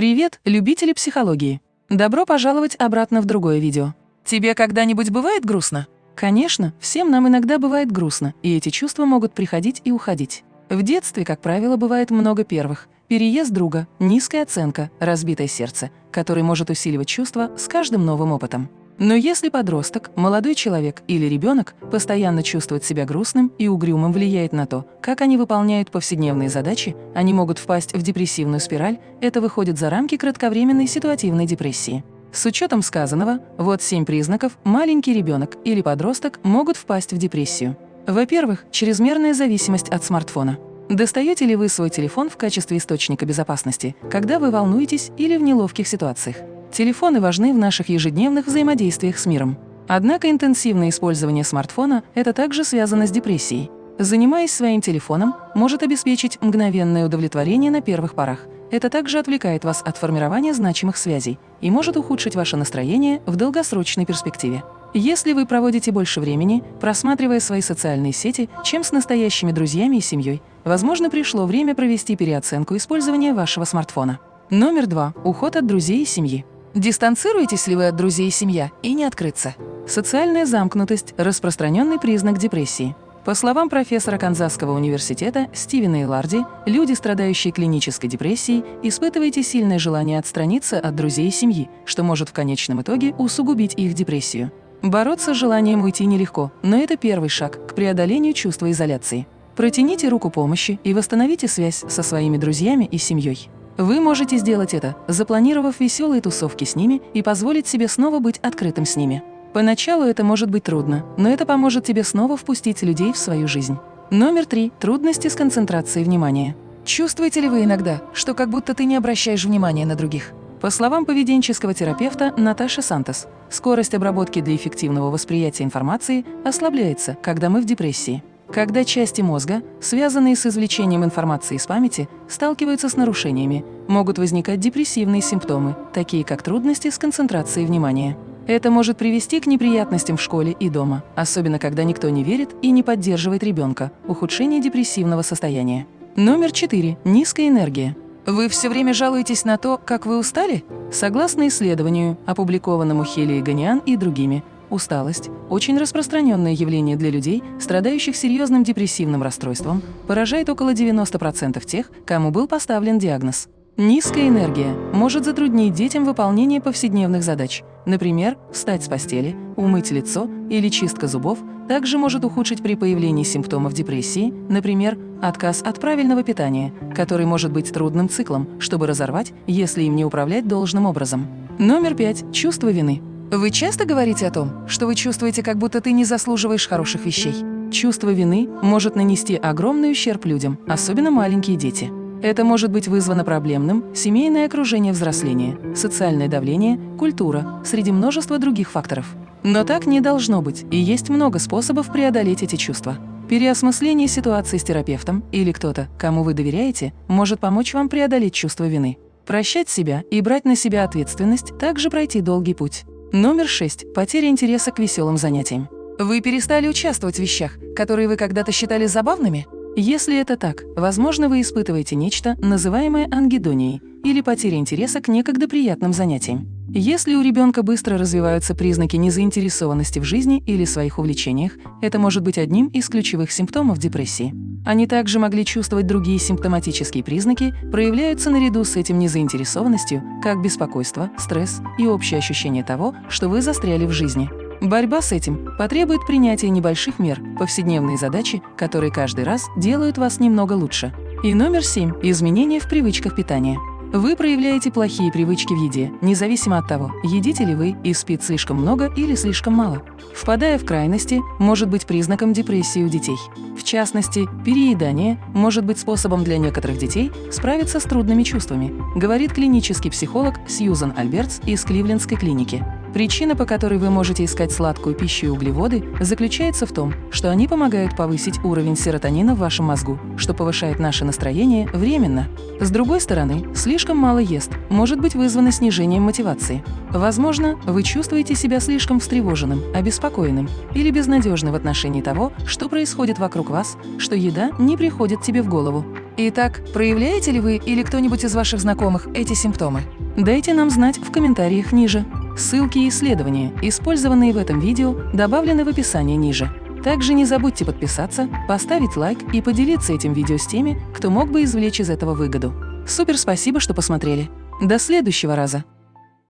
Привет, любители психологии! Добро пожаловать обратно в другое видео. Тебе когда-нибудь бывает грустно? Конечно, всем нам иногда бывает грустно, и эти чувства могут приходить и уходить. В детстве, как правило, бывает много первых. Переезд друга, низкая оценка, разбитое сердце, который может усиливать чувства с каждым новым опытом. Но если подросток, молодой человек или ребенок постоянно чувствует себя грустным и угрюмым влияет на то, как они выполняют повседневные задачи, они могут впасть в депрессивную спираль, это выходит за рамки кратковременной ситуативной депрессии. С учетом сказанного, вот семь признаков маленький ребенок или подросток могут впасть в депрессию. Во-первых, чрезмерная зависимость от смартфона. Достаете ли вы свой телефон в качестве источника безопасности, когда вы волнуетесь или в неловких ситуациях? Телефоны важны в наших ежедневных взаимодействиях с миром. Однако интенсивное использование смартфона – это также связано с депрессией. Занимаясь своим телефоном, может обеспечить мгновенное удовлетворение на первых порах. Это также отвлекает вас от формирования значимых связей и может ухудшить ваше настроение в долгосрочной перспективе. Если вы проводите больше времени, просматривая свои социальные сети, чем с настоящими друзьями и семьей, возможно, пришло время провести переоценку использования вашего смартфона. Номер два. Уход от друзей и семьи. Дистанцируетесь ли вы от друзей и семья и не открыться? Социальная замкнутость – распространенный признак депрессии. По словам профессора Канзасского университета Стивена Иларди, люди, страдающие клинической депрессией, испытываете сильное желание отстраниться от друзей и семьи, что может в конечном итоге усугубить их депрессию. Бороться с желанием уйти нелегко, но это первый шаг к преодолению чувства изоляции. Протяните руку помощи и восстановите связь со своими друзьями и семьей. Вы можете сделать это, запланировав веселые тусовки с ними и позволить себе снова быть открытым с ними. Поначалу это может быть трудно, но это поможет тебе снова впустить людей в свою жизнь. Номер три. Трудности с концентрацией внимания. Чувствуете ли вы иногда, что как будто ты не обращаешь внимания на других? По словам поведенческого терапевта Наташи Сантос, скорость обработки для эффективного восприятия информации ослабляется, когда мы в депрессии. Когда части мозга, связанные с извлечением информации из памяти, сталкиваются с нарушениями, могут возникать депрессивные симптомы, такие как трудности с концентрацией внимания. Это может привести к неприятностям в школе и дома, особенно когда никто не верит и не поддерживает ребенка, ухудшение депрессивного состояния. Номер 4. Низкая энергия. Вы все время жалуетесь на то, как вы устали? Согласно исследованию, опубликованному Хели и Ганиан и другими, Усталость – очень распространенное явление для людей, страдающих серьезным депрессивным расстройством, поражает около 90% тех, кому был поставлен диагноз. Низкая энергия может затруднить детям выполнение повседневных задач. Например, встать с постели, умыть лицо или чистка зубов также может ухудшить при появлении симптомов депрессии, например, отказ от правильного питания, который может быть трудным циклом, чтобы разорвать, если им не управлять должным образом. Номер пять. Чувство вины. Вы часто говорите о том, что вы чувствуете, как будто ты не заслуживаешь хороших вещей? Чувство вины может нанести огромный ущерб людям, особенно маленькие дети. Это может быть вызвано проблемным, семейное окружение взросления, социальное давление, культура, среди множества других факторов. Но так не должно быть, и есть много способов преодолеть эти чувства. Переосмысление ситуации с терапевтом или кто-то, кому вы доверяете, может помочь вам преодолеть чувство вины. Прощать себя и брать на себя ответственность – также пройти долгий путь. Номер 6. Потеря интереса к веселым занятиям. Вы перестали участвовать в вещах, которые вы когда-то считали забавными? Если это так, возможно, вы испытываете нечто, называемое ангидонией, или потеря интереса к некогда приятным занятиям. Если у ребенка быстро развиваются признаки незаинтересованности в жизни или своих увлечениях, это может быть одним из ключевых симптомов депрессии. Они также могли чувствовать другие симптоматические признаки, проявляются наряду с этим незаинтересованностью, как беспокойство, стресс и общее ощущение того, что вы застряли в жизни. Борьба с этим потребует принятия небольших мер, повседневные задачи, которые каждый раз делают вас немного лучше. И номер семь – изменения в привычках питания. Вы проявляете плохие привычки в еде, независимо от того, едите ли вы и спит слишком много или слишком мало. Впадая в крайности, может быть признаком депрессии у детей. В частности, переедание может быть способом для некоторых детей справиться с трудными чувствами, говорит клинический психолог Сьюзан Альбертс из Кливлендской клиники. Причина, по которой вы можете искать сладкую пищу и углеводы, заключается в том, что они помогают повысить уровень серотонина в вашем мозгу, что повышает наше настроение временно. С другой стороны, слишком мало ест может быть вызвано снижением мотивации. Возможно, вы чувствуете себя слишком встревоженным, обеспокоенным или безнадежным в отношении того, что происходит вокруг вас, что еда не приходит тебе в голову. Итак, проявляете ли вы или кто-нибудь из ваших знакомых эти симптомы? Дайте нам знать в комментариях ниже. Ссылки и исследования, использованные в этом видео, добавлены в описании ниже. Также не забудьте подписаться, поставить лайк и поделиться этим видео с теми, кто мог бы извлечь из этого выгоду. Супер спасибо, что посмотрели. До следующего раза!